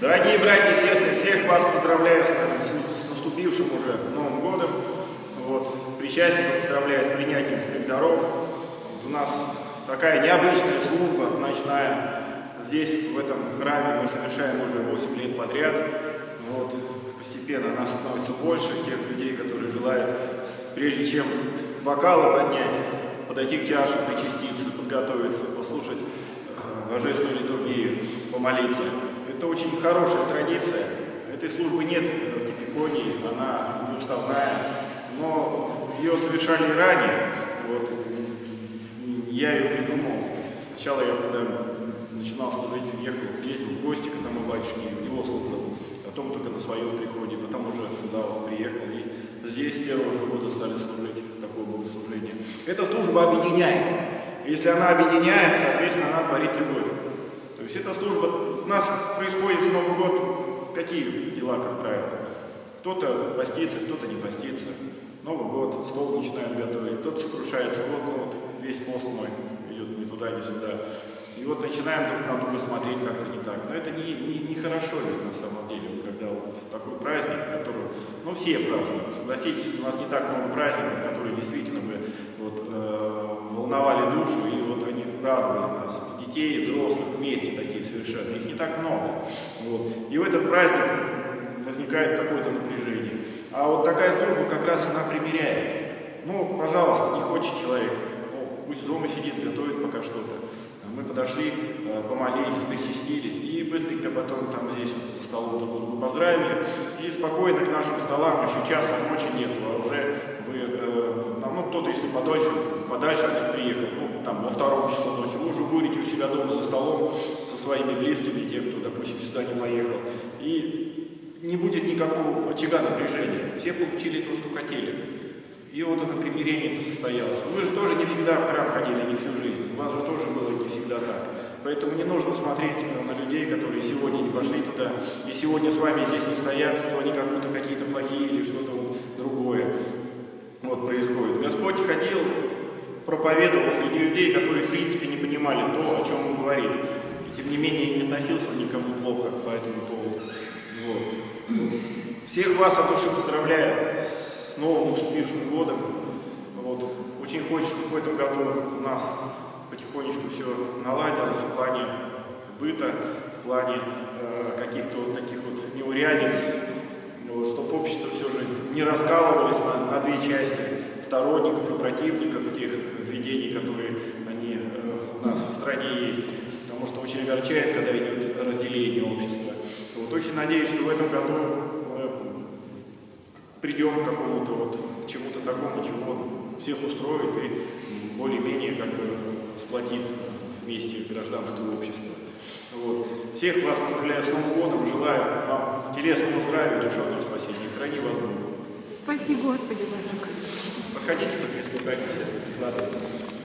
Дорогие братья и сестры, всех вас поздравляю с, наступившим уже Новым годом. Вот, причастников поздравляю с принятием святых. Вот у нас такая необычная служба ночная. Здесь, в этом храме, мы совершаем уже 8 лет подряд. Вот, постепенно нас становится больше, тех людей, которые желают, прежде чем бокалы поднять, подойти к чаше, причаститься, подготовиться, послушать божественную литургию, помолиться. Это очень хорошая традиция. Этой службы нет в Типиконии, она неуставная, но ее совершали и ранее. Вот. Я ее придумал. Сначала я, когда начинал служить, ехал, ездил в гости к одному батюшке, у него служил. Потом только на своем приходе, потом уже сюда вот приехал. И здесь с первого же года стали служить такое богослужение. Эта служба объединяет. Если она объединяет, соответственно, она творит любовь. То есть эта служба у нас происходит в Новый год какие дела, как правило? Кто-то постится, кто-то не постится. Новый год, стол начинают готовить, кто-то сокрушается, вот, ну, вот весь пост мой идет ни туда, ни сюда. И вот начинаем друг на друга смотреть как-то не так. Но это не, не, не хорошо на самом деле, когда в такой праздник, который, ну все празднуют, согласитесь, у нас не так много праздников, которые действительно бы вот, э, волновали душу, и вот они радовали нас, и детей, и взрослых вместе такие совершенно, их не так много. Вот. И в этот праздник возникает какое-то напряжение. А вот такая служба как раз она примеряет. Ну, пожалуйста, не хочет человек, ну, пусть дома сидит, готовит пока что-то. Мы подошли, э, помолились, причастились и быстренько потом там здесь вот за столом друг друга поздравили. И спокойно к нашим столам, еще часа ночи нету, а уже вы, э, там, ну кто-то, если подальше, подальше отсюда приехал, ну там во втором часу ночи, вы уже будете у себя дома за столом со своими близкими, те, кто, допустим, сюда не поехал. И не будет никакого очага напряжения. Все получили то, что хотели. И вот это примирение состоялось. Вы же тоже не всегда в храм ходили, не всю жизнь. У вас же тоже было не всегда так. Поэтому не нужно смотреть на людей, которые сегодня не пошли туда, и сегодня с вами здесь не стоят, что они как будто какие-то плохие или что-то другое вот происходит. Господь ходил, проповедовал среди людей, которые в принципе не понимали то, о чем он говорит. И тем не менее не относился никому плохо по этому поводу. Вот. Всех вас от души поздравляю с новым уступившим годом. Вот. Очень хочется, чтобы в этом году у нас потихонечку все наладилось в плане быта, в плане э, каких-то вот таких вот неурядиц, вот, чтобы общество все же не раскалывалось на, на две части, сторонников и противников тех введений, которые они э, у нас в стране есть. Потому что очень огорчает, когда идет разделение общества. Вот, очень надеюсь, что в этом году придем к какому-то вот, к чему-то такому, чего всех устроит и более-менее как бы сплотит вместе гражданское общество. Вот. Всех вас поздравляю с Новым годом, желаю вам телесного здравия, душевного спасения. Храни вас Бог. Спаси Господи, Владыка. Подходите, братья и сестры, прикладывайтесь.